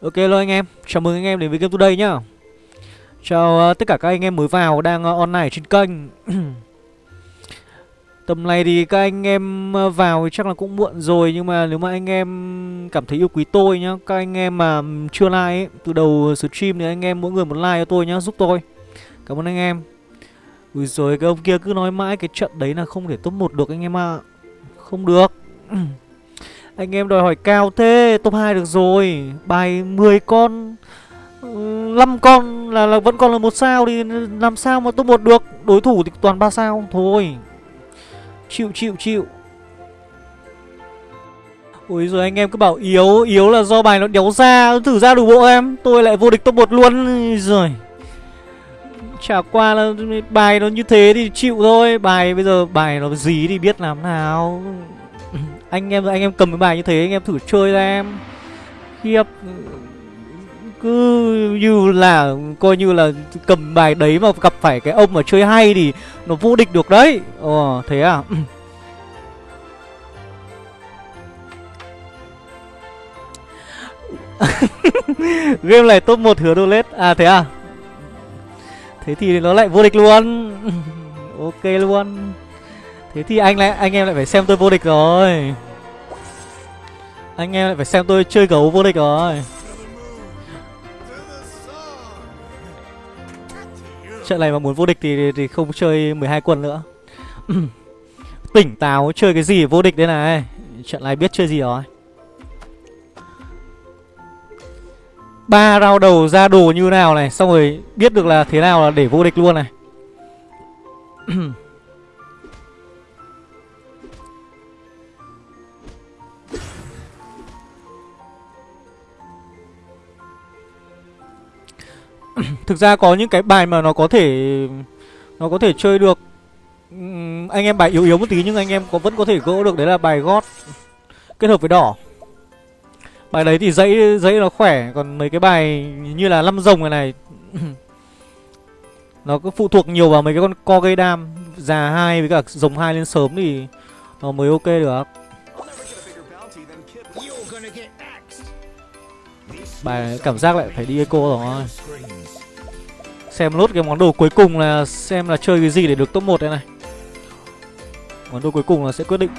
Ok luôn anh em, chào mừng anh em đến với Game Today nhá. Chào uh, tất cả các anh em mới vào đang uh, online trên kênh. Tầm này thì các anh em uh, vào thì chắc là cũng muộn rồi Nhưng mà nếu mà anh em cảm thấy yêu quý tôi nhá Các anh em mà chưa like ấy, từ đầu stream thì anh em mỗi người một like cho tôi nhá, giúp tôi. Cảm ơn anh em. Ui rồi cái ông kia cứ nói mãi cái trận đấy là không thể top 1 được anh em ạ. À. Không được. Anh em đòi hỏi cao thế Top 2 được rồi. Bài 10 con ừ, 5 con là, là vẫn còn là một sao Thì làm sao mà top 1 được? Đối thủ thì toàn 3 sao Thôi. Chịu chịu chịu. Ôi rồi anh em cứ bảo yếu Yếu là do bài nó đéo ra Thử ra đủ bộ em. Tôi lại vô địch top 1 luôn. Rồi Chả qua là bài nó như thế thì chịu thôi. Bài bây giờ bài nó gì thì biết làm nào. Anh em anh em cầm cái bài như thế, anh em thử chơi ra em. Khiếp Cứ như là, coi như là cầm bài đấy mà gặp phải cái ông mà chơi hay thì nó vô địch được đấy. Ồ, thế à? Game này top 1 hứa đô lết. À thế à? Thế thì nó lại vô địch luôn. Ok luôn. Thế thì anh lại anh em lại phải xem tôi vô địch rồi. Anh em lại phải xem tôi chơi gấu vô địch rồi. Trận này mà muốn vô địch thì, thì không chơi 12 quân nữa. Tỉnh táo chơi cái gì vô địch đây này. Trận này biết chơi gì rồi. Ba rau đầu ra đồ như nào này Xong rồi biết được là thế nào là để vô địch luôn này. Thực ra có những cái bài mà nó có thể, Nó có thể chơi được. Anh em bài yếu yếu một tí nhưng anh em có, vẫn có thể gỡ được, Đấy là bài gót Kết hợp với đỏ. Bài đấy thì dãy dãy nó khỏe, Còn mấy cái bài như là năm rồng này này, Nó cứ phụ thuộc nhiều vào mấy cái con co gây đam, Già hai với cả rồng hai lên sớm thì Nó mới ok được. Bài cảm giác lại phải đi eco rồi. Xem lốt cái món đồ cuối cùng là Xem là chơi cái gì để được top 1 đây này. Món đồ cuối cùng là sẽ quyết định.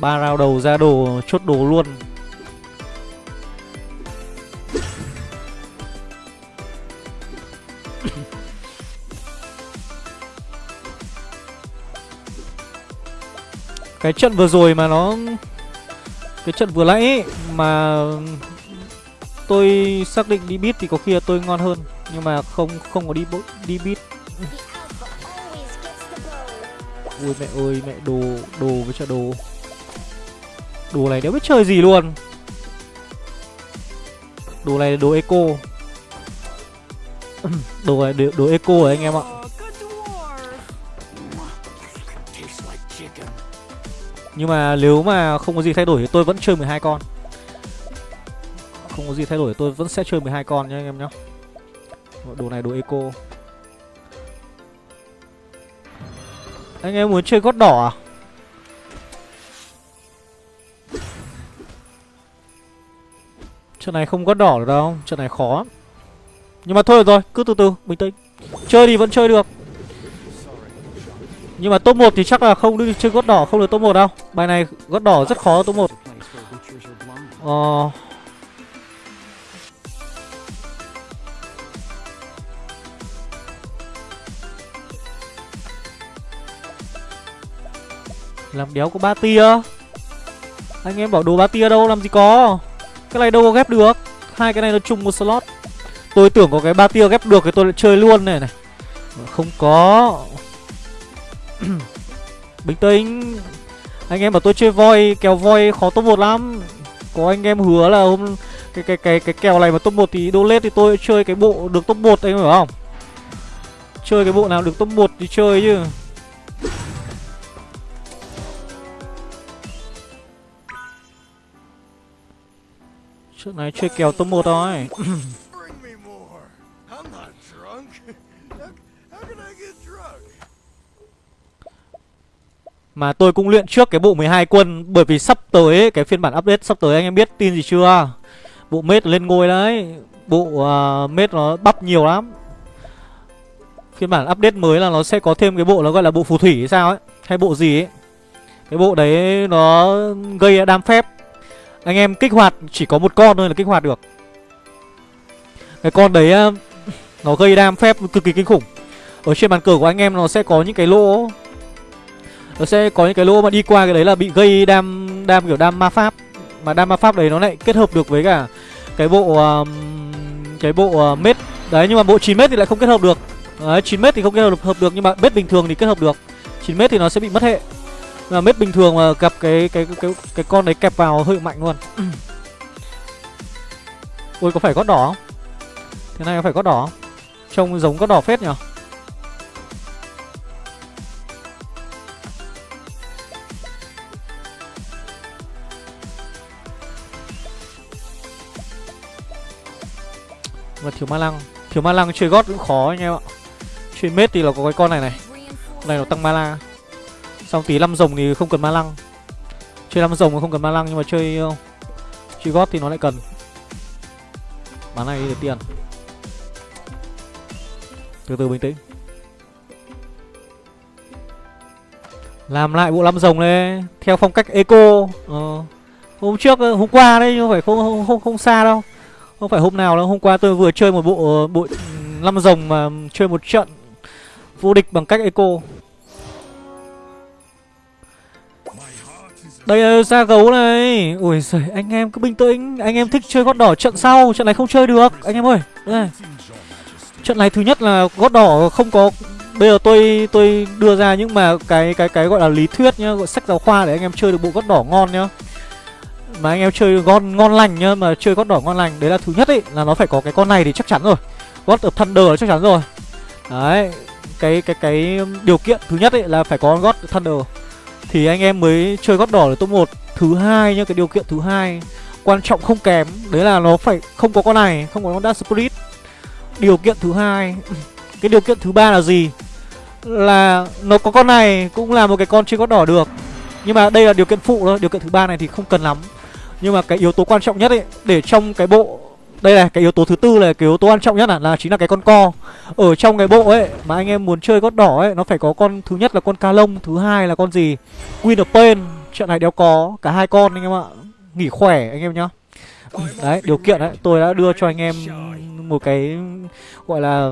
Ba rao đầu ra đồ, chốt đồ luôn. Cái trận vừa rồi mà nó, Cái trận vừa nãy mà Tôi xác định đi bit thì có khi là tôi ngon hơn Nhưng mà không không có đi đi bit Ui mẹ ơi mẹ đồ đồ với cho đồ. Đồ này đéo biết chơi gì luôn. Đồ này là đồ eco. Đồ này đồ, đồ eco rồi anh em ạ. Nhưng mà nếu mà không có gì thay đổi thì tôi vẫn chơi 12 con. Không có gì thay đổi, tôi vẫn sẽ chơi 12 con nhé anh em nhá Đồ này đồ eco. Anh em muốn chơi gót đỏ à? Trận này không có đỏ được đâu, Trận này khó. Nhưng mà thôi rồi, cứ từ từ, bình tĩnh. Chơi thì vẫn chơi được. Nhưng mà top 1 thì chắc là không đi chơi gót đỏ, Không được top 1 đâu. Bài này gót đỏ rất khó, top 1 Ờ. Làm đéo có ba tia. Anh em bảo đồ ba tia đâu, làm gì có. Cái này đâu có ghép được. Hai cái này nó chung một slot. Tôi tưởng có cái ba tia ghép được thì tôi lại chơi luôn này này. Không có. Bình tĩnh. Anh em bảo tôi chơi voi, kèo voi khó top 1 lắm. Có anh em hứa là hôm cái cái cái cái kèo này mà top 1 thì đô lết thì tôi chơi cái bộ được top 1 anh hiểu không? Chơi cái bộ nào được top 1 thì chơi chứ. Trước này chơi kèo top 1 thôi. Mà tôi cũng luyện trước cái bộ 12 quân Bởi vì sắp tới ấy, cái phiên bản update sắp tới anh em biết tin gì chưa? Bộ mết lên ngôi đấy. Bộ uh, mết nó bắp nhiều lắm. Phiên bản update mới là nó sẽ có thêm cái bộ nó gọi là bộ phù thủy hay sao ấy Hay bộ gì ấy. Cái bộ đấy nó gây đam phép anh em kích hoạt chỉ có một con thôi là kích hoạt được. Cái con đấy ờ, nó gây đam phép cực kỳ kinh khủng. Ở trên bàn cờ của anh em nó sẽ có những cái lỗ. Nó sẽ có những cái lỗ mà đi qua cái đấy là bị gây đam đam kiểu đam ma pháp. Mà đam ma pháp đấy nó lại kết hợp được với cả cái bộ um, cái bộ uh, mết. Đấy nhưng mà bộ 9 mét thì lại không kết hợp được. Đấy 9 mét thì không kết hợp, hợp được nhưng mà mét bình thường thì kết hợp được. 9 mét thì nó sẽ bị mất hệ mà mét bình thường mà gặp cái cái cái cái, cái con đấy kẹp vào hơi mạnh luôn. Ôi có phải gót đỏ không? Thế này có phải gót đỏ không? Trông giống gót đỏ phết nhở? Mà thiếu ma lăng Thiếu ma lăng chơi gót cũng khó anh em ạ. Chơi mết thì là có cái con này này. Này nó tăng mana Xong tí năm rồng thì không cần ma lăng. Chơi năm rồng không cần ma lăng Nhưng mà chơi ờ, Chơi gót thì nó lại cần. Bán này để tiền. Từ từ bình tĩnh. Làm lại bộ năm rồng đấy Theo phong cách eco. Ờ. Hôm trước, ờ, hôm qua đấy Nhưng phải không, không, không, không xa đâu. Không phải hôm nào đâu Hôm qua tôi vừa chơi một bộ ờ, bộ năm rồng mà chơi một trận Vô địch bằng cách eco. Đây là ra gấu này Ui giời anh em cứ bình tĩnh Anh em thích chơi gót đỏ trận sau Trận này không chơi được Anh em ơi đây. Trận này thứ nhất là gót đỏ không có Bây giờ tôi tôi đưa ra những mà cái cái cái gọi là lý thuyết nhá, gọi sách giáo khoa để anh em chơi được bộ gót đỏ ngon nhá. Mà anh em chơi ngon ngon lành nhá, mà chơi gót đỏ ngon lành, đấy là thứ nhất ấy là nó phải có cái con này thì chắc chắn rồi. God of Thunder là chắc chắn rồi. Đấy, cái cái cái điều kiện thứ nhất ấy là phải có God Thunder thì anh em mới chơi gót đỏ được top 1 Thứ hai nhá, cái điều kiện thứ hai Quan trọng không kém Đấy là nó phải không có con này Không có con Dark Spirit. Điều kiện thứ hai Cái điều kiện thứ ba là gì? Là nó có con này Cũng là một cái con chơi gót đỏ được. Nhưng mà đây là điều kiện phụ thôi Điều kiện thứ ba này thì không cần lắm. Nhưng mà cái yếu tố quan trọng nhất ấy Để trong cái bộ đây này, cái yếu tố thứ tư là cái yếu tố quan trọng nhất là, là chính là cái con co. Ở trong cái bộ ấy, mà anh em muốn chơi gót đỏ ấy Nó phải có con, thứ nhất là con ca lông Thứ hai là con gì? Queen of Pain. Trận này đéo có, cả hai con anh em ạ. Nghỉ khỏe anh em nhá. Đấy, điều kiện đấy, tôi đã đưa cho anh em một cái gọi là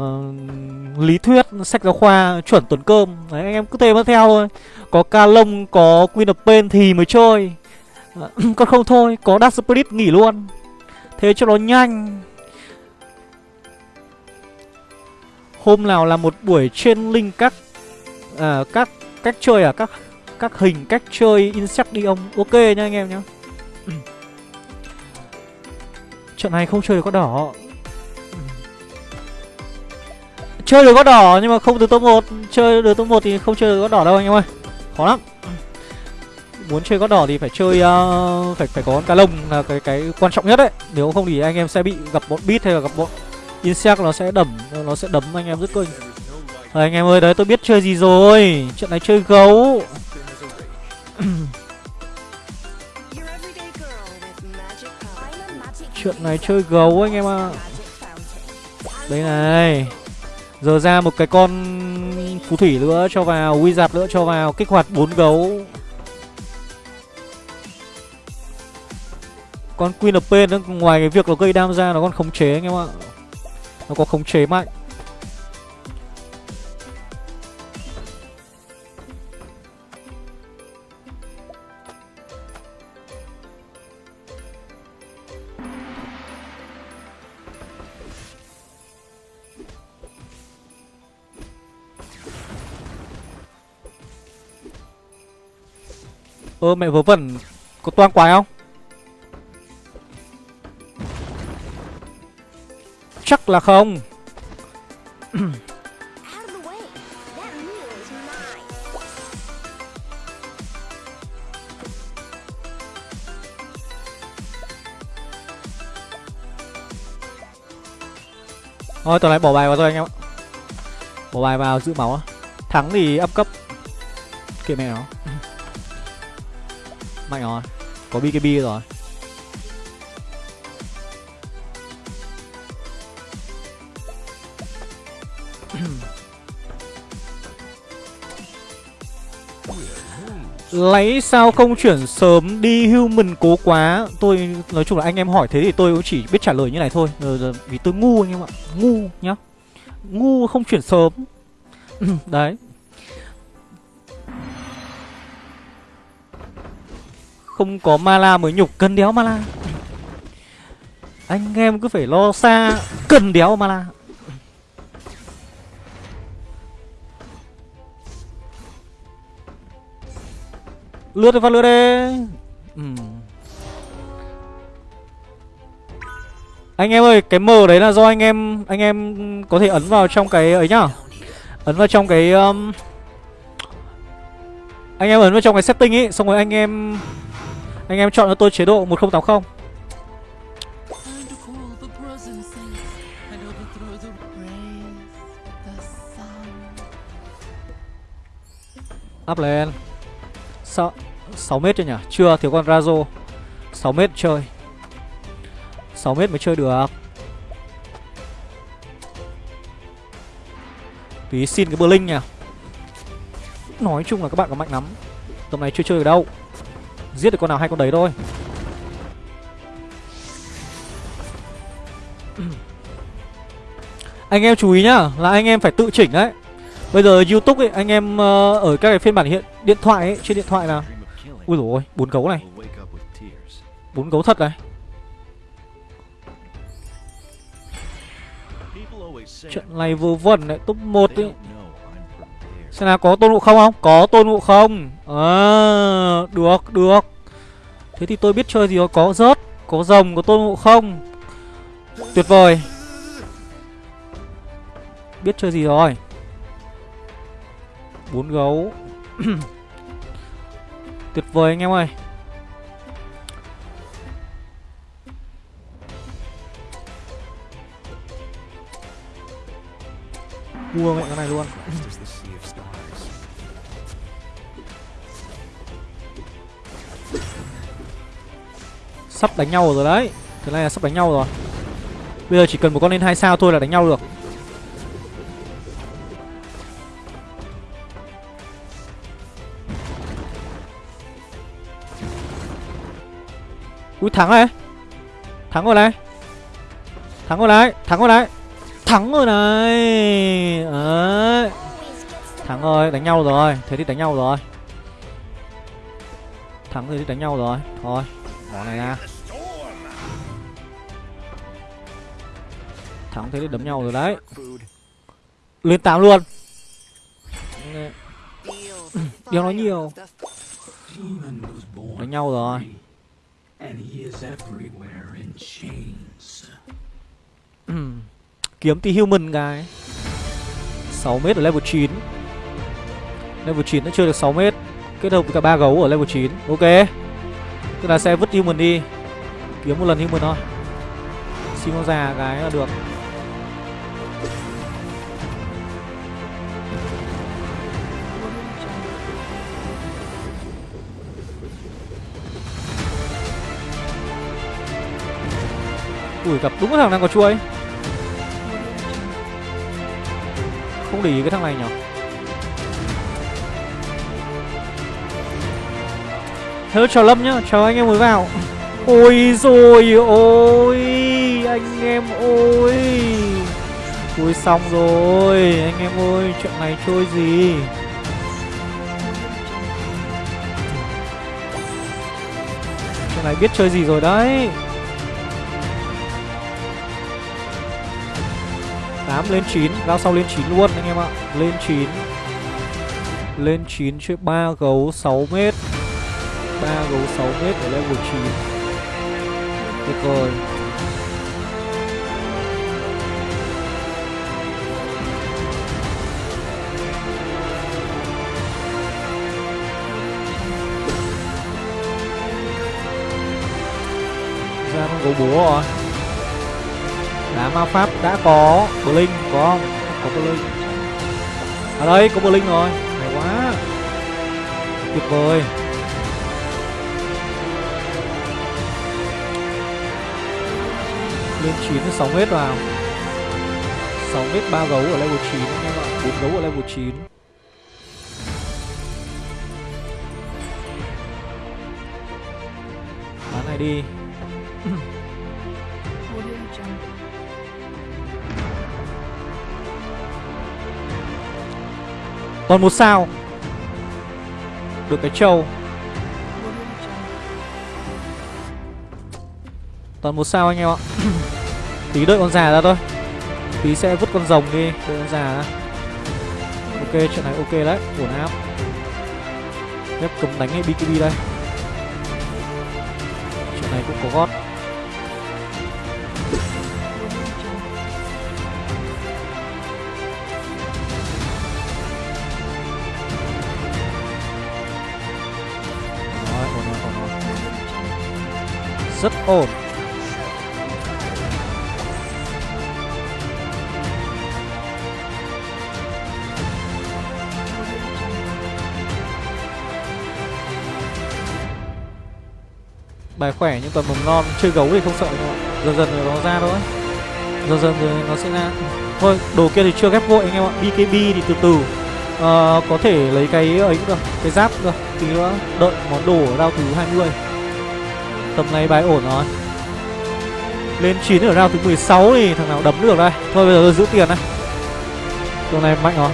lý thuyết sách giáo khoa chuẩn tuần cơm. Đấy anh em cứ thế mà theo thôi. Có ca lông có queen of pain thì mới chơi. Còn không thôi có dark spirit nghỉ luôn. Thế cho nó nhanh. Hôm nào là một buổi trên link các à, các cách chơi à? Các các hình cách chơi insect đi ông. Ok nha anh em nhá. Trận này không chơi được có đỏ. Chơi được có đỏ nhưng mà không từ top 1 chơi được top 1 thì không chơi được có đỏ đâu anh em ơi. Khó lắm muốn chơi gót đỏ thì phải chơi uh, phải phải có con cá lông là cái cái quan trọng nhất đấy. Nếu không thì anh em sẽ bị gặp bọn bit hay là gặp bọn insect nó sẽ đẩm nó sẽ đấm anh em rất kinh rồi anh em ơi đấy tôi biết chơi gì rồi. Trận này chơi gấu. Chuyện này chơi gấu anh em ạ. À. đây này. Giờ ra một cái con phù thủy nữa cho vào wizard nữa cho vào kích hoạt bốn gấu. Con Queen of Pain nó ngoài cái việc nó gây đam ra nó còn khống chế anh em ạ. Nó có khống chế mạnh. Ơ, mẹ vớ vẩn Có toang quái không? Chắc là không. Thôi tuần này bỏ bài vào thôi anh em ạ. Bỏ bài vào giữ máu Thắng thì up cấp. Kệ mẹ nó. Mạnh rồi. Có BKB rồi. Lấy sao không chuyển sớm đi human cố quá? Tôi, nói chung là anh em hỏi thế thì tôi cũng chỉ biết trả lời như này thôi. Ờ, vì tôi ngu anh em ạ. Ngu nhá. Ngu không chuyển sớm. Đấy. Không có mala mới nhục, cần đéo mala. Anh em cứ phải lo xa, Cần đéo mala. Lướt đi, phát lướt đi. Uhm. Anh em ơi, Cái mờ đấy là do anh em Anh em có thể ấn vào trong cái ấy nhá. Ấn vào trong cái um... Anh em ấn vào trong cái setting ấy Xong rồi anh em Anh em chọn cho tôi chế độ 1080 Up lên. Sao 6 mét chưa nhỉ? Chưa, thiếu con Razo. 6 mét chơi. 6 mét mới chơi được. Tí xin cái Blink nhỉ Nói chung là các bạn có mạnh lắm. Tầm này chưa chơi được đâu. Giết được con nào hay con đấy thôi. Anh em chú ý nhá Là anh em phải tự chỉnh đấy. Bây giờ Youtube ấy, anh em uh, ở các cái phiên bản hiện điện thoại ấy, trên điện thoại nào. Ui ôi, bốn gấu này. Bốn gấu thật này. Trận này vừa vẩn đấy, top 1 ấy. Xem nào có tôn ngộ không không? Có tôn ngộ không? À, được, được. Thế thì tôi biết chơi gì có, có rớt Có rồng, có tôn ngộ không? Tuyệt vời. Biết chơi gì rồi? Bốn gấu Tuyệt vời anh em ơi. Mua mẹ cái này luôn. Sắp đánh nhau rồi đấy. Thế này là sắp đánh nhau rồi. Bây giờ chỉ cần một con lên hai sao thôi là đánh nhau được. Ui thắng này Thắng rồi này. Thắng rồi này, Thắng rồi này. Thắng rồi này. Đấy. Thắng rồi, đánh nhau rồi. Thế thì đánh nhau rồi. Thắng rồi thì đánh nhau rồi. Thôi Bỏ này ra Thắng thế thì đấm nhau rồi đấy. Lên 8 luôn. Điều nói nhiều. Đánh nhau rồi. And he is everywhere in chains. Ừ. Kiếm tí human guy. 6 mét ở level 9 Level 9 nó chơi được 6 mét. Kết hợp với cả ba gấu ở level 9 Ok. Tức là sẽ vứt human đi. Kiếm một lần human thôi. Xin con già cái là được. Ui gặp đúng cái thằng đang có chuối Không để ý cái thằng này nhở. Hello chào Lâm nhá, chào anh em mới vào. Ôi rồi ôi Anh em ôi. Ui xong rồi Anh em ơi chuyện này chơi gì? Chuyện này biết chơi gì rồi đấy. 8 lên 9 Rao sau lên 9 luôn, anh em ạ. Lên 9 Lên 9 chứ 3 gấu 6 mét. 3 gấu 6 mét ở level 9 Tuyệt vời. Ra con gấu búa rồi đá ma pháp đã có blink có không? Có blink ở à đây, có blink rồi. Hay quá. Tuyệt vời. Lên 9 6 mét vào. 6 mét 3 gấu ở level 9 các bạn. 4 gấu ở level 9 bán này đi. Còn một sao. Được cái trâu. Toàn một sao anh em ạ. Tí đợi con già ra thôi. Tí sẽ vứt con rồng đi, Đợi con già ra. Ok chuyện này ok đấy, Ổn áp. Phép cầm đánh hay BKB đây. Chuyện này cũng có gót. Rất ổn. Bài khỏe nhưng tuần mầm non Chơi gấu thì không sợ đâu Dần dần rồi nó ra thôi. Dần dần rồi nó sẽ ra. Thôi đồ kia thì chưa ghép vội anh em ạ. BKB thì từ từ. Ờ, Có thể lấy cái ấy cũng được Cái giáp cũng được. Tí nữa đợi món đồ ở round thứ 20 mươi. Tầm này bài ổn rồi. Lên 9 ở round thứ 16 thì thằng nào đấm được đây? Thôi bây giờ tôi giữ tiền này Tầm này mạnh rồi.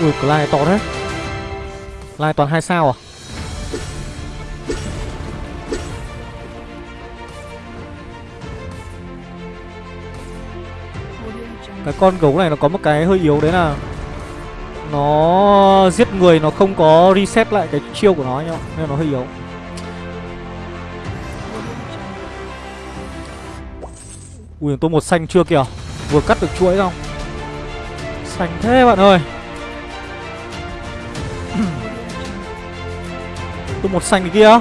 Ui, cái line to đấy Line toàn hai sao à? Cái con gấu này nó có một cái hơi yếu đấy là Nó giết người, nó không có reset lại cái chiêu của nó nhá. Nên nó hơi yếu. Ui, tôi một xanh chưa kìa. Vừa cắt được chuỗi không Xanh thế bạn ơi. Tôi một xanh kia.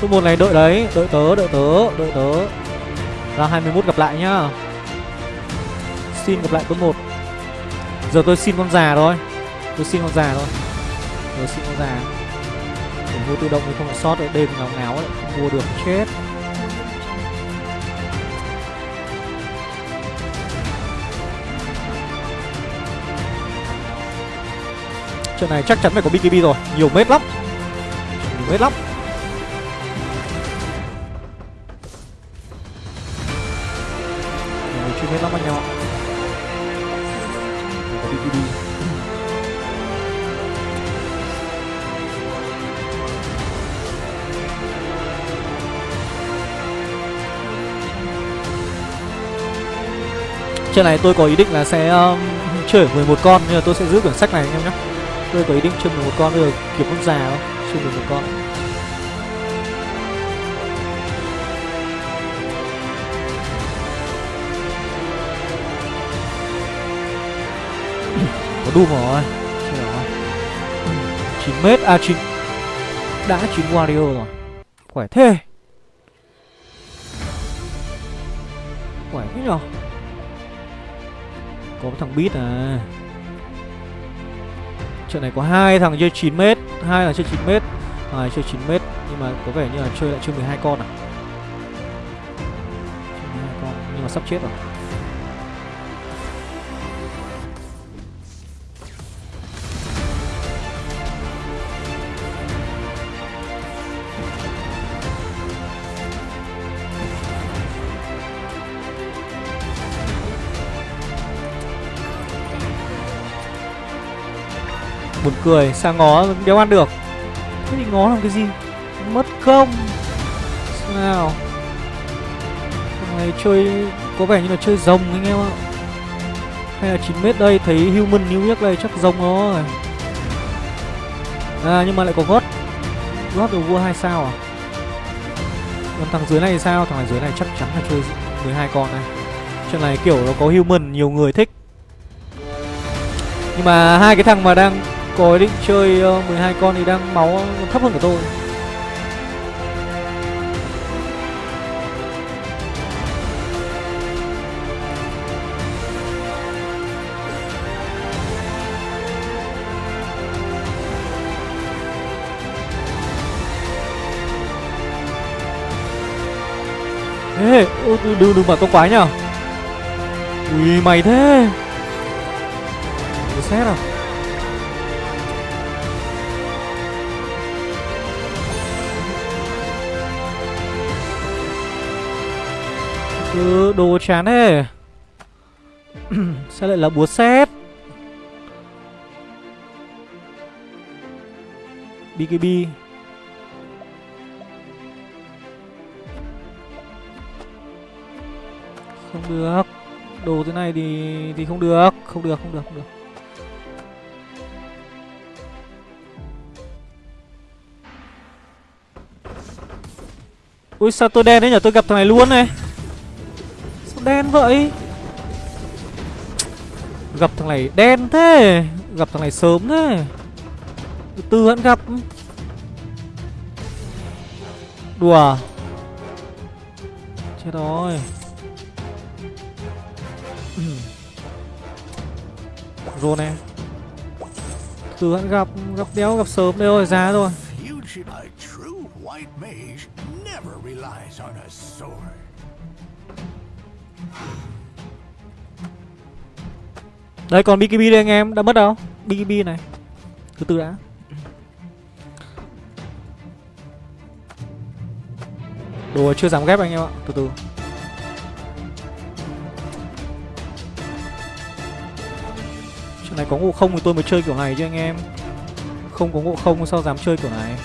Tôi một này đợi đấy. Đợi tớ đợi tớ đợi tớ. Ra 21 gặp lại nhá. Xin gặp lại tôi một. Giờ tôi xin con già thôi. Tôi xin con già thôi. Tôi xin con già. Để mua tự động thì không phải sót ở đêm ngáo ngáo lại, Không mua được, chết. Trận này chắc chắn phải có BKB rồi. Nhiều mét lắm. Nhiều mét lắm. Nhiều người chuyên mét lắm anh em Trận này tôi có ý định là sẽ um, chơi 11 con Nhưng mà tôi sẽ giữ quyển sách này anh em nhé. Tôi có ý định chơi 11 con bây giờ kiếm con già không Chơi 11 con. Có Doom rồi Chơi rồi 9 mét À 9 Đã 9 Wario rồi. Khỏe thế. Khỏe thế nhở? Có thằng bít à. Trận này có hai thằng chơi 9 m, hai thằng chơi 9 m, à, chơi 9 m Nhưng mà có vẻ như là chơi lại chơi 12 con à. Chơi 12 con Nhưng mà sắp chết rồi. Buồn cười, sang ngó đéo ăn được. Thế thì ngó làm cái gì? Mất công. Sao này chơi Có vẻ như là chơi rồng anh em ạ. Hay là 9 mét đây Thấy human new nhất đây chắc rồng rồi. À nhưng mà lại có gót. Gót được vua hai sao à? Còn thằng dưới này thì sao? Thằng này dưới này chắc chắn là chơi 12 con này. Trận này kiểu nó có human nhiều người thích. Nhưng mà hai cái thằng mà đang có ý định chơi ờ, 12 con thì đang máu thấp hơn của tôi. Ê, đừng, đừng bảo tôi quái nhở Ui, mày thế. Tôi xét à. Ừ, đồ chán thế Sao lại là búa xét BKB Không được. Đồ thế này thì thì không được. Không được, không được, không được. Ui sao tôi đen đấy nhỉ, tôi gặp thằng này luôn này đen vậy? Gặp thằng này đen thế. Gặp thằng này sớm thế. Từ từ vẫn gặp. Đùa à? Chết rồi. Rồi này Từ vẫn gặp. Gặp đéo, gặp sớm đây rồi giá rồi Đây còn BKB đây anh em, Đã mất đâu? BKB này, Từ từ đã. Đồ chưa dám ghép anh em ạ, Từ từ. Chuyện này có ngộ không thì tôi mới chơi kiểu này chứ anh em. Không có ngộ không, sao dám chơi kiểu này?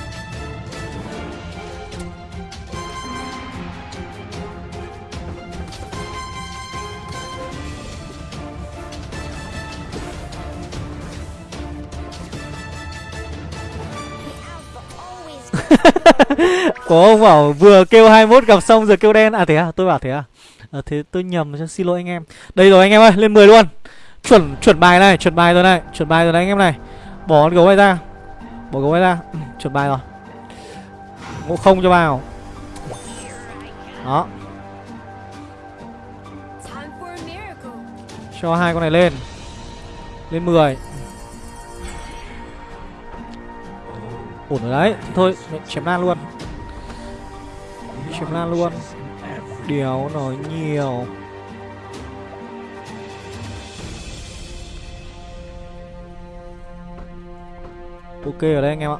Có ông bảo vừa kêu 21 gặp xong giờ kêu đen. À thế à? Tôi bảo thế à? À, Thế tôi nhầm xin lỗi anh em. Đây rồi anh em ơi lên 10 luôn. Chuẩn chuẩn bài này chuẩn bài rồi này Chuẩn bài rồi này anh em này. Bỏ con gấu này ra. Bỏ gấu này ra. Ừ, Chuẩn bài rồi. Ngộ không cho vào. Đó. Cho hai con này lên. Lên 10 Ổn rồi đấy. Thôi chém lan luôn. Chém lan luôn. Đéo nói nhiều. Ok ở đây anh em ạ.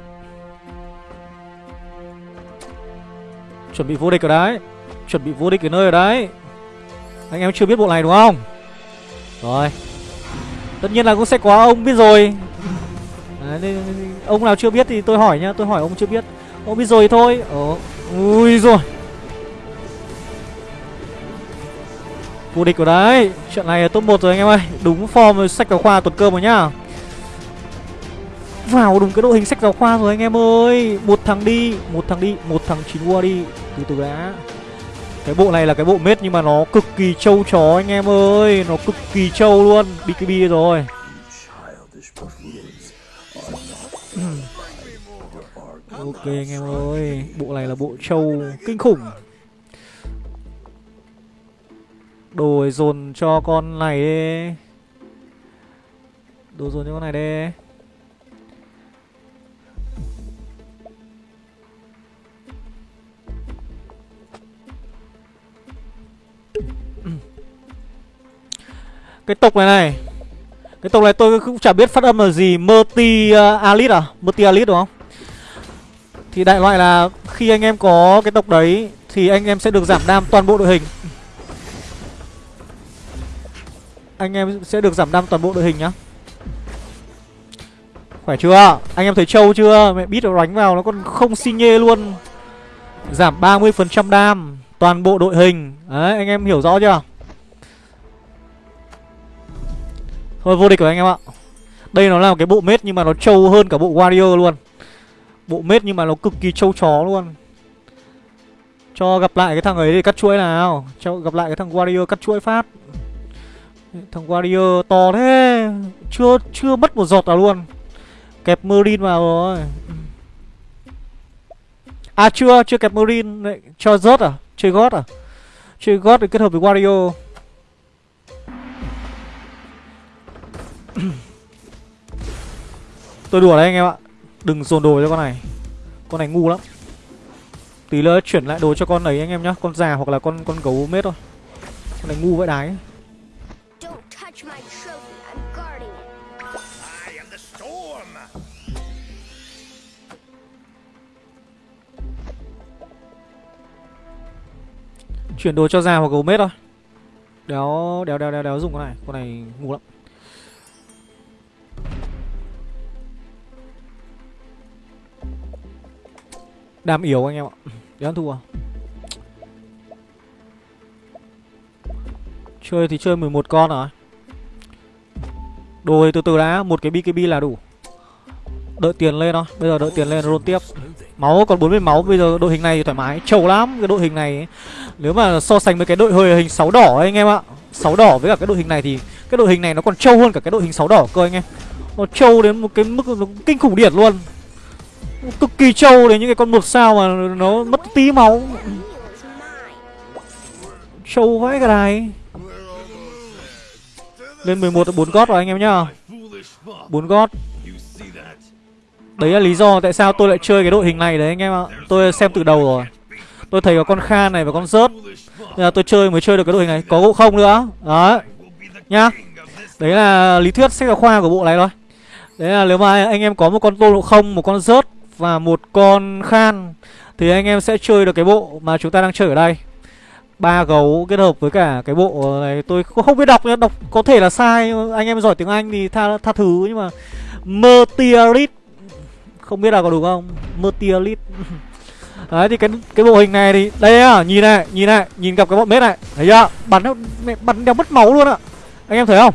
Chuẩn bị vô địch ở đấy. Chuẩn bị vô địch ở nơi ở đấy. Anh em chưa biết bộ này đúng không? Rồi. Tất nhiên là cũng sẽ có ông biết rồi. Đấy, Ông nào chưa biết thì tôi hỏi nhá Tôi hỏi ông chưa biết. Ông biết rồi thì thôi. Ồ, Ui rồi. Vô địch của đấy. Chuyện này là top 1 rồi anh em ơi. Đúng form sách giáo khoa tuần cơm rồi nhá. Vào đúng cái đội hình sách giáo khoa rồi anh em ơi. Một thằng đi, Một thằng đi, Một thằng chín qua đi. Từ từ đã. Cái bộ này là cái bộ mết nhưng mà nó cực kỳ trâu chó anh em ơi. Nó cực kỳ trâu luôn. BKB rồi. Ừ. Ok anh em ơi. Bộ này là bộ trâu kinh khủng. Đồ dồn cho con này đi. Đồ dồn cho con này đi. Cái tộc này này. Cái tộc này tôi cũng chả biết phát âm là gì. Merti uh, Alit à? Merti Alit đúng không? Thì đại loại là Khi anh em có cái tộc đấy Thì anh em sẽ được giảm đam toàn bộ đội hình. Anh em sẽ được giảm đam toàn bộ đội hình nhá. Khỏe chưa? Anh em thấy trâu chưa? Mẹ bít nó đánh vào nó còn không xi nhê luôn. Giảm 30% đam Toàn bộ đội hình. Đấy, anh em hiểu rõ chưa? Thôi, vô địch rồi anh em ạ. Đây nó là một cái bộ mết nhưng mà nó trâu hơn cả bộ warrior luôn. Bộ mết nhưng mà nó cực kỳ trâu chó luôn. Cho gặp lại cái thằng ấy đi cắt chuỗi nào. Cho gặp lại cái thằng warrior cắt chuỗi phát. Thằng warrior to thế. Chưa chưa mất một giọt nào luôn. Kẹp Marine vào rồi. À chưa, chưa kẹp Marine. Lại Cho rớt à? Chơi gót à? Chơi gót để kết hợp với Wario. Tôi đùa đấy anh em ạ. Đừng dồn đồ cho con này. Con này ngu lắm. Tí nữa chuyển lại đồ cho con ấy anh em nhá. Con già hoặc là con con gấu mết thôi. Con này ngu vãi đái. ấy touch my trophy. I'm guarding it. I am the storm. Chuyển đồ cho già hoặc gấu mết thôi Đéo đéo đéo đéo đéo dùng con này Con này ngu lắm Đam yếu anh em ạ Đéo ăn thua à? Chơi thì chơi 11 con rồi Đồ thì từ từ đã Một cái BKB là đủ. Đợi tiền lên thôi Bây giờ đợi tiền lên roll tiếp. Máu còn 40 máu Bây giờ đội hình này thoải mái. Trâu lắm Cái đội hình này ấy. Nếu mà so sánh với cái đội hơi hình 6 đỏ ấy, anh em ạ. 6 đỏ với cả cái đội hình này thì Cái đội hình này nó còn trâu hơn cả cái đội hình 6 đỏ cơ anh em. Nó trâu đến một cái mức nó kinh khủng điển luôn. Cực kỳ trâu đến những cái con một sao mà nó mất tí máu. Trâu vãi cái này lên 11 4 gót rồi, anh em nhá. 4 gót. Đấy là lý do tại sao tôi lại chơi cái đội hình này đấy, anh em ạ. Tôi xem từ đầu rồi. Tôi thấy có con Khan này và con rớt Nên là tôi chơi mới chơi được cái đội hình này. Có gỗ không nữa. Đấy. Nhá. Đấy là lý thuyết sách giáo khoa của bộ này thôi. Đấy là nếu mà anh em có một con tô lộ không, Một con rớt Và một con Khan, Thì anh em sẽ chơi được cái bộ mà chúng ta đang chơi ở đây ba gấu kết hợp với cả cái bộ này tôi không biết đọc nhá đọc có thể là sai anh em giỏi tiếng anh thì tha tha thứ nhưng mà meteorit không biết là có đúng không? Meteorit đấy thì cái cái bộ hình này thì đây à nhìn này nhìn này nhìn gặp cái bọn mết này thấy chưa? Bắn nó mẹ, bắn đéo mất máu luôn ạ. Anh em thấy không?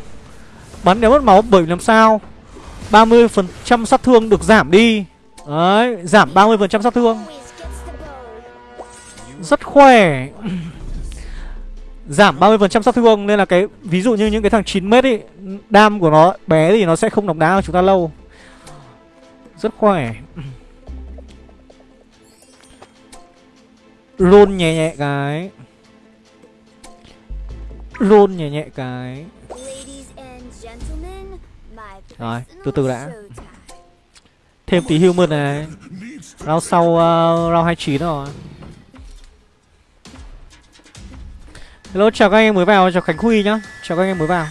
Bắn đéo mất máu bởi vì làm sao? 30% phần trăm sát thương được giảm đi. Đấy giảm 30% phần trăm sát thương. Rất khỏe. Giảm 30% sát thương Nên là cái Ví dụ như những cái thằng 9m ấy Đam của nó bé thì nó sẽ không đóng đá của chúng ta lâu. Rất khỏe. Roll nhẹ nhẹ cái. Roll nhẹ nhẹ cái. Rồi, từ từ đã. Thêm tí human này. Round sau uh, round 29 rồi Hello, chào các anh em mới vào, Chào Khánh Huy nhá. Chào các anh em mới vào.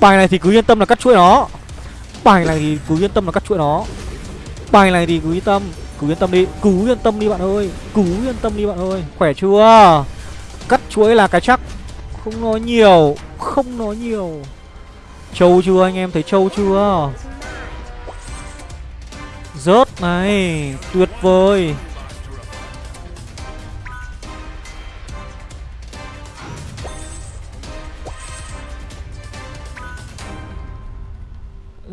Bài này thì cứ yên tâm là cắt chuỗi nó. Bài này thì cứ yên tâm là cắt chuỗi nó. Bài này thì cứ yên tâm, Cứ yên tâm đi, Cứ yên tâm đi bạn ơi, Cứ yên tâm đi bạn ơi. Khỏe chưa? Cắt chuỗi là cái chắc. Không nói nhiều, Không nói nhiều. Trâu chưa anh em, thấy trâu chưa? Rớt này, Tuyệt vời.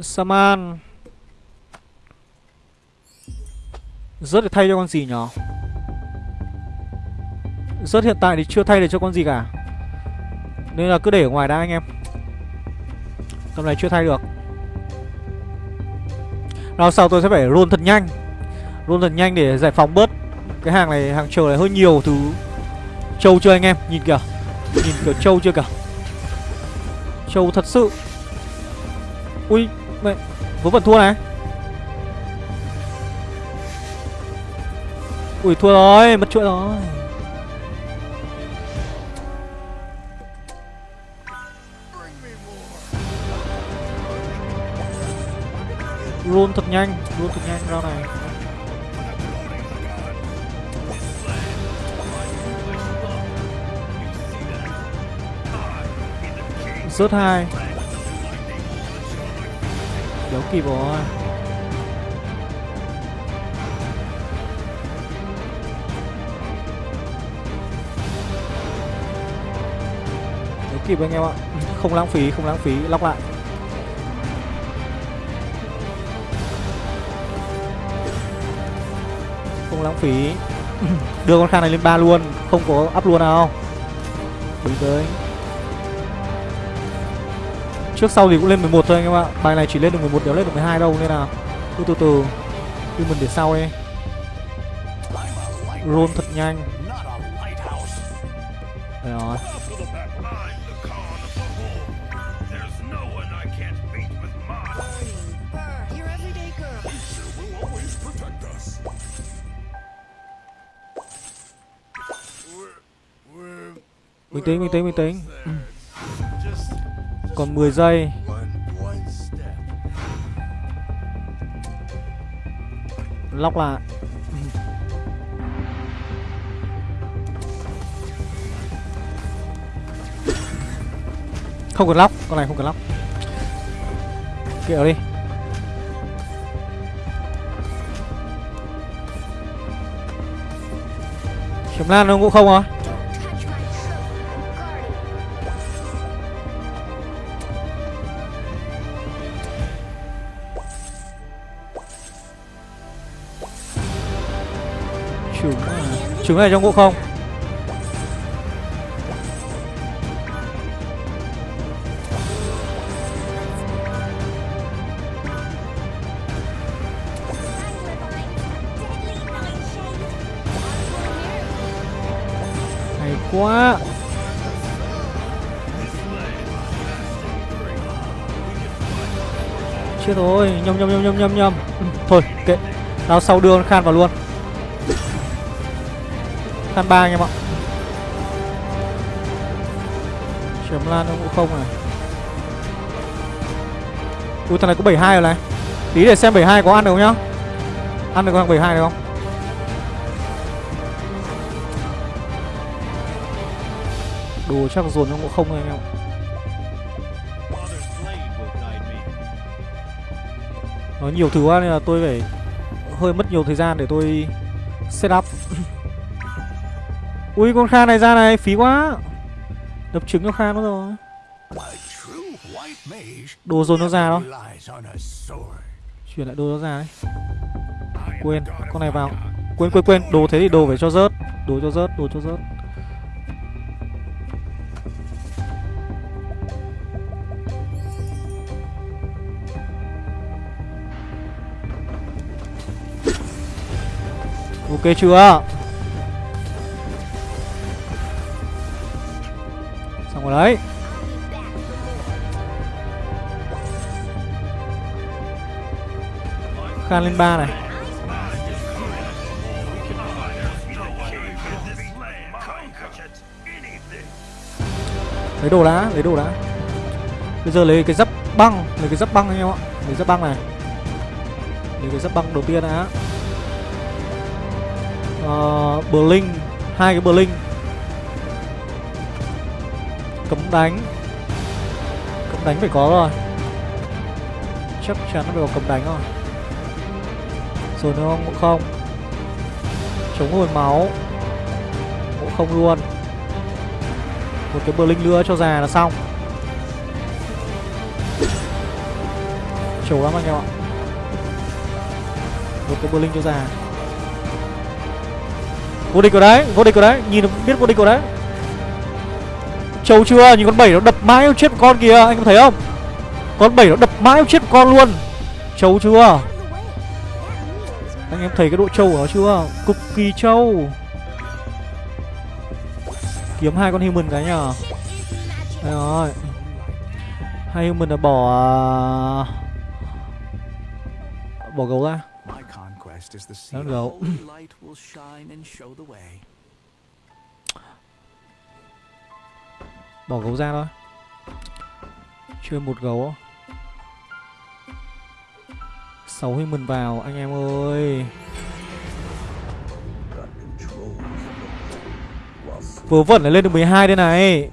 Saman. Rớt để thay cho con gì nhở? Rớt hiện tại thì chưa thay được cho con gì cả. Nên là cứ để ở ngoài đã anh em. Tầm này chưa thay được. Nào sau tôi sẽ phải roll thật nhanh. Roll thật nhanh để giải phóng bớt. Cái hàng này, hàng chờ này hơi nhiều thứ. Trâu chưa anh em, nhìn kìa. Nhìn kiểu trâu chưa kìa. Trâu thật sự. Ui, mẹ. Vớ vẩn thua này. Ui thua rồi, mất chuỗi rồi. Roll thật nhanh, roll thật nhanh ra này. Rớt hai. Đéo kịp rồi Đéo kịp anh em ạ. Không lãng phí, không lãng phí, lóc lại. Không lãng phí. Đưa con khang này lên ba luôn, Không có up luôn nào. Đúng tới Trước sau thì cũng lên 11 thôi anh em ạ. Bài này chỉ lên được 11 đéo lên được 12 đâu, Nên là cứ từ từ. Cứ mình để sau đi. Roll thật nhanh. Tĩnh, bình tĩnh, bình tĩnh Còn 10 giây. Lóc lại. Không cần lóc, con này không cần lóc. Kiểu đi. Chấm lan nó cũng không rồi Trứng này trong ngộ không? Hay quá. Chết rồi Nhầm nhầm nhầm nhầm nhầm nhầm ừ, Thôi, kệ. Tao sau đưa con Khan vào luôn. Khan ba anh em ạ. Chấm lan nó cũng không này. Ui, thằng này có 72 rồi này. Tí để xem 72 có ăn được không nhá. Ăn được thằng 72 được không? Đồ chắc dồn nó cũng không anh em ạ. Nó nhiều thứ quá nên là tôi phải hơi mất nhiều thời gian để tôi set up. Ui con kha này ra này, phí quá. Đập trứng cho kha nó rồi. Đồ dồn nó ra đó. Chuyển lại đồ nó ra đấy. Quên, con này vào. Quên quên quên, đồ thế thì đồ phải cho rớt. Đồ cho rớt, đồ cho rớt. Ok chưa? Vào đấy. Khan lên ba này. Lấy đồ đã, lấy đồ đã. Bây giờ lấy cái giáp băng Lấy cái giáp băng anh em ạ. Lấy giáp băng này. Lấy cái giáp băng đầu tiên đã. Ờ, Blink hai cái Blink đánh. Cấm đánh phải có rồi. Chắc chắn nó phải có cấm đánh rồi. Rồi nữa không, cũng không. Chống hồi máu. Cũng không luôn. Một cái Blink nữa cho già là xong. Trầu lắm anh em ạ. Một cái Blink cho già. Vô địch ở đấy, vô địch ở đấy, nhìn biết vô địch ở đấy. Trâu chưa, nhìn con bảy nó đập mãi chết một con kìa, anh có thấy không? Con bảy nó đập mãi chết một con luôn. Trâu chưa? Anh em thấy cái độ trâu của nó chưa? Cực kỳ trâu. Kiếm hai con human cái nhờ Đây rồi. Hai human là bỏ à, Bỏ gấu ra. My conquest Bỏ gấu ra thôi. Chơi một gấu. Sáu human vào anh em ơi. Vớ vẩn lại lên được 12 đây này.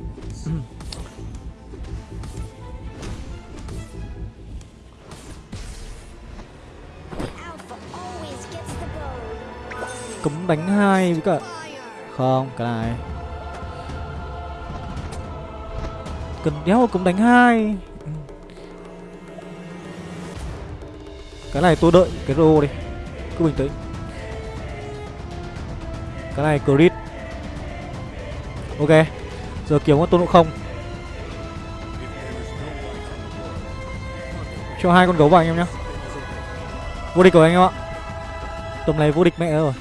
Cấm đánh hai với cả Không, cái này. Cần đéo cũng đánh hai. Cái này tôi đợi cái rô đi. Cứ bình tĩnh. Cái này crit. Ok. Giờ kiếm con tôn ngộ không. Cho hai con gấu vào anh em nhá. Vô địch rồi anh em ạ. Tầm này vô địch mẹ rồi.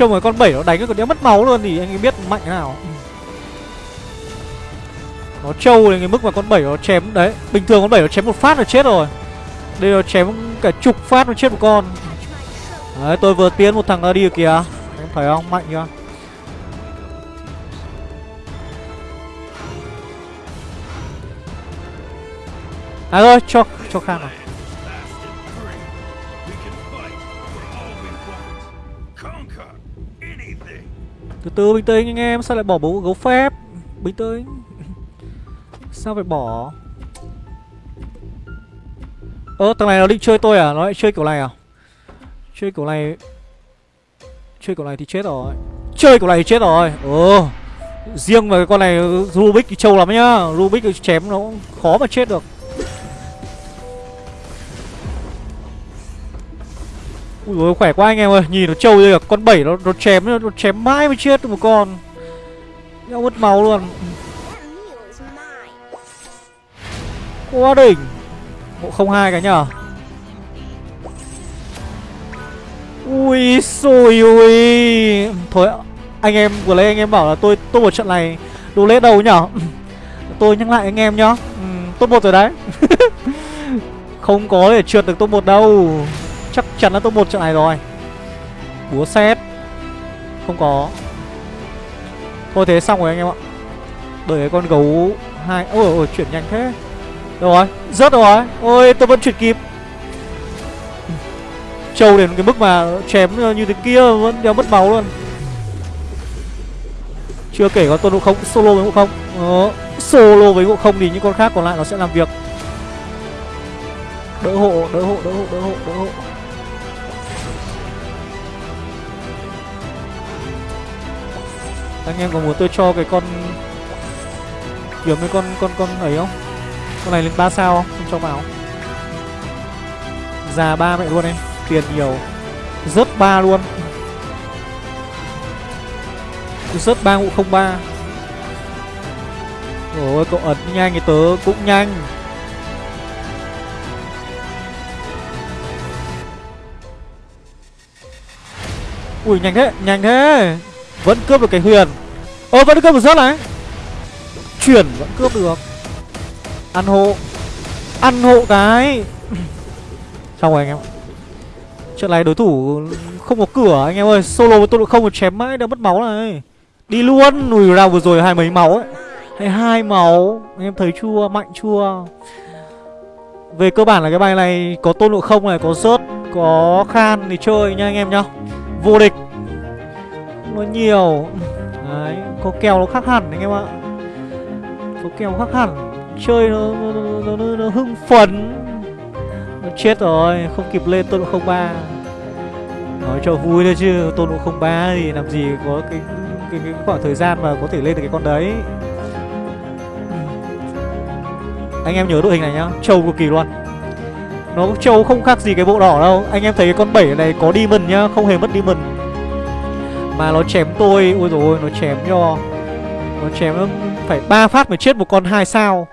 Trông cái con bảy nó đánh cái còn đéo mất máu luôn thì anh ấy biết mạnh thế nào. Nó trâu đến cái mức mà con bảy nó chém, Đấy, bình thường con bảy nó chém một phát là chết rồi. Đây nó chém cả chục phát nó chết một con. Đấy, tôi vừa tiến một thằng ra đi kìa. Em thấy không? Mạnh chưa? À thôi, cho cho khang này Từ từ, bình tĩnh anh em, Sao lại bỏ bố gấu phép? Bình tĩnh. Sao phải bỏ? Ơ, thằng này nó định chơi tôi à? Nó lại chơi kiểu này à? Chơi kiểu này Chơi kiểu này thì chết rồi. Chơi kiểu này thì chết rồi. Ồ, Riêng mà con này, Rubik thì trâu lắm nhá. Rubik chém nó cũng khó mà chết được. Ui dồi, khỏe quá anh em ơi. Nhìn nó trâu đây cả Con bảy nó, nó chém nó, chém mãi mới chết được một con. Nó mất máu luôn. Quá đỉnh. Bộ 02 cái nhở Ui xôi ui. Thôi anh em vừa lấy anh em bảo là tôi tôi một trận này đồ lễ đầu nhở Tôi nhắc lại anh em nhá. Ừ, Top 1 rồi đấy. Không có để trượt được top 1 đâu. Chắc chắn là top 1 trận này rồi. Búa xét Không có. Thôi thế xong rồi anh em ạ. Đợi cái con gấu hai Ôi ôi chuyển nhanh thế. Đâu rồi Rớt rồi. Ôi tôi vẫn chuyển kịp. Trâu đến cái mức mà chém như thế kia vẫn đeo mất máu luôn. Chưa kể có tôn ngộ không solo với ngộ không. Đó. Solo với ngộ không thì những con khác còn lại nó sẽ làm việc. Đỡ hộ, đỡ hộ, đỡ hộ, đỡ hộ, đỡ hộ. Anh em có muốn tôi cho cái con Kiếm cái con con con ấy không? Con này lên 3 sao không? Không cho vào Già ba mẹ luôn em Tiền nhiều. Rớt ba luôn. Rớt ba ngụ 03 Ôi cậu ấn nhanh thì tớ cũng nhanh. Ui nhanh thế, nhanh thế. Vẫn cướp được cái huyền. Ơ vẫn cướp được rớt này. Chuyển vẫn cướp được. Ăn hộ. Ăn hộ cái. Xong rồi anh em Trận này đối thủ không có cửa anh em ơi. Solo với tôi độ không một chém mãi đã mất máu này. Đi luôn. Lùi ra vừa rồi hai mấy máu ấy. Hay hai máu. Anh em thấy chua Mạnh chua, Về cơ bản là cái bài này Có tôn độ không này Có rớt Có khan thì chơi nha anh em nhá. Vô địch nó nhiều. Đấy Có kèo nó khác hẳn anh em ạ. Có kèo khác hẳn. Chơi nó, nó, nó, nó, nó hưng phấn. Nó chết rồi Không kịp lên tôn độ không ba. Nói cho vui thôi chứ Tôn độ không ba thì làm gì có cái, cái, cái khoảng thời gian mà có thể lên được cái con đấy. Anh em nhớ đội hình này nhá Trâu cực kỳ luôn. Nó trâu không khác gì cái bộ đỏ đâu. Anh em thấy cái con 7 này có demon nhá Không hề mất demon. Mà nó chém tôi. Ôi rồi nó chém cho Nó chém phải ba phát mới chết một con hai sao.